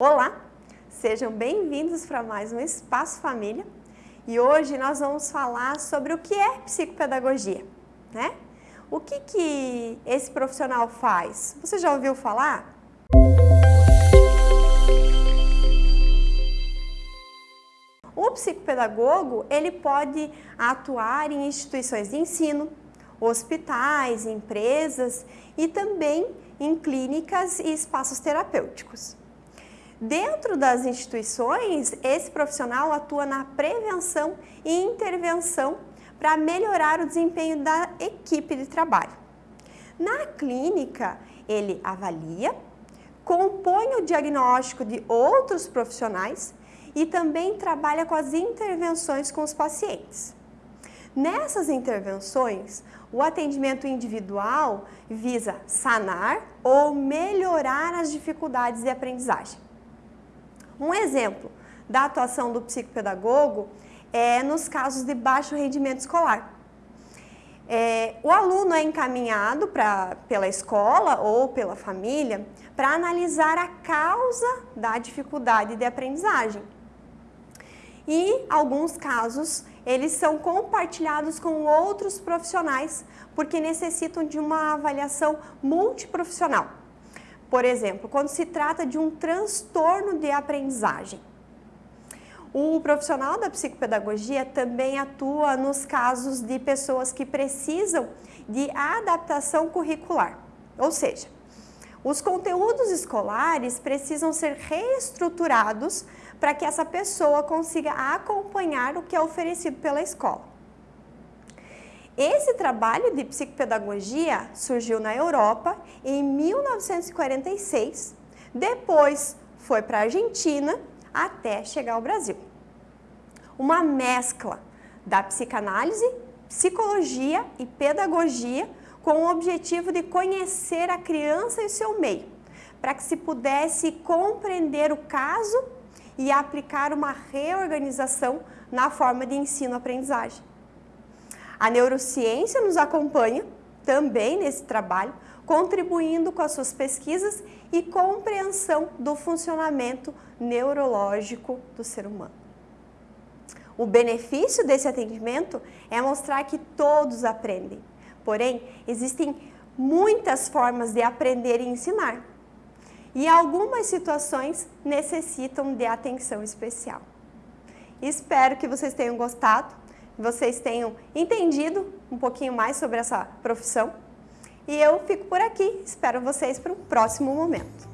Olá, sejam bem-vindos para mais um Espaço Família e hoje nós vamos falar sobre o que é psicopedagogia, né? O que, que esse profissional faz? Você já ouviu falar? O psicopedagogo, ele pode atuar em instituições de ensino, hospitais, empresas e também em clínicas e espaços terapêuticos. Dentro das instituições, esse profissional atua na prevenção e intervenção para melhorar o desempenho da equipe de trabalho. Na clínica, ele avalia, compõe o diagnóstico de outros profissionais e também trabalha com as intervenções com os pacientes. Nessas intervenções, o atendimento individual visa sanar ou melhorar as dificuldades de aprendizagem. Um exemplo da atuação do psicopedagogo é nos casos de baixo rendimento escolar. É, o aluno é encaminhado pra, pela escola ou pela família para analisar a causa da dificuldade de aprendizagem. E alguns casos eles são compartilhados com outros profissionais porque necessitam de uma avaliação multiprofissional. Por exemplo, quando se trata de um transtorno de aprendizagem. O profissional da psicopedagogia também atua nos casos de pessoas que precisam de adaptação curricular, ou seja, os conteúdos escolares precisam ser reestruturados para que essa pessoa consiga acompanhar o que é oferecido pela escola. Esse trabalho de psicopedagogia surgiu na Europa em 1946, depois foi para a Argentina até chegar ao Brasil. Uma mescla da psicanálise, psicologia e pedagogia com o objetivo de conhecer a criança e seu meio, para que se pudesse compreender o caso e aplicar uma reorganização na forma de ensino-aprendizagem. A neurociência nos acompanha também nesse trabalho, contribuindo com as suas pesquisas e compreensão do funcionamento neurológico do ser humano. O benefício desse atendimento é mostrar que todos aprendem, porém, existem muitas formas de aprender e ensinar, e algumas situações necessitam de atenção especial. Espero que vocês tenham gostado vocês tenham entendido um pouquinho mais sobre essa profissão. E eu fico por aqui, espero vocês para um próximo momento.